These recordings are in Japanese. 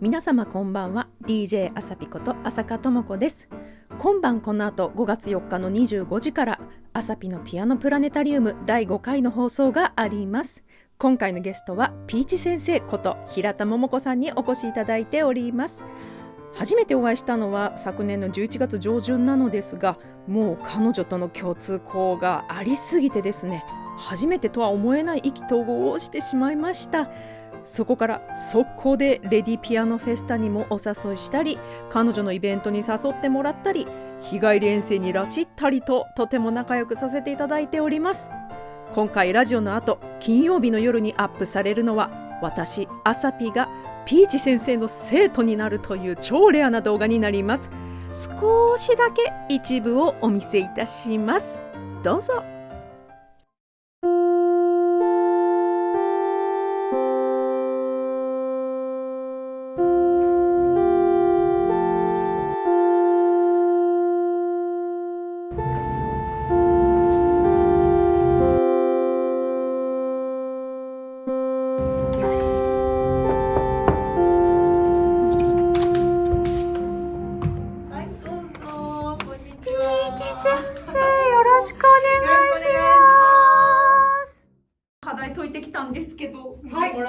皆様こんばんは。DJ あさぴこと朝香智子です。今晩この後5月4日の25時からあさぴのピアノプラネタリウム第5回の放送があります。今回のゲストはピーチ先生こと平田桃子さんにお越しいただいております。初めてお会いしたのは昨年の11月上旬なのですがもう彼女との共通項がありすぎてですね初めてとは思えない意気投合をしてしまいました。そこから速攻でレディピアノフェスタにもお誘いしたり彼女のイベントに誘ってもらったり日帰り遠征に拉致ったりととても仲良くさせていただいております。今回ラジオの後金曜日の夜にアップされるのは私アサピがピーチ先生の生徒になるという超レアな動画になります。少しだけ一部をお見せいたします。どうぞ。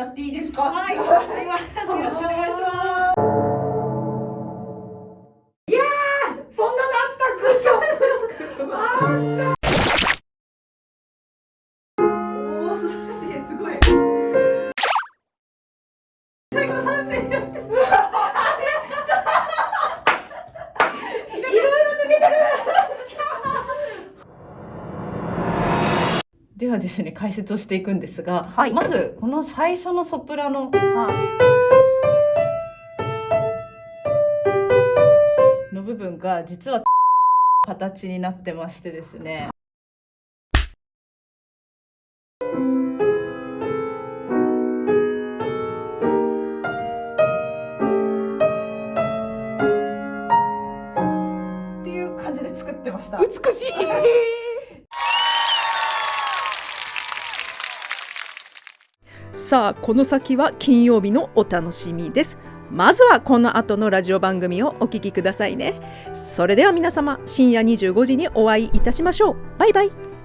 っていいですか？はい、わかります。よろしくお願いします。いやー、そんなのあった空あった。ではですね、解説をしていくんですが、はいまずこの最初のソプラノの部分が実は形になってましてですね。っていう感じで作ってました。美しいさあこの先は金曜日のお楽しみです。まずはこの後のラジオ番組をお聞きくださいね。それでは皆様深夜25時にお会いいたしましょう。バイバイ。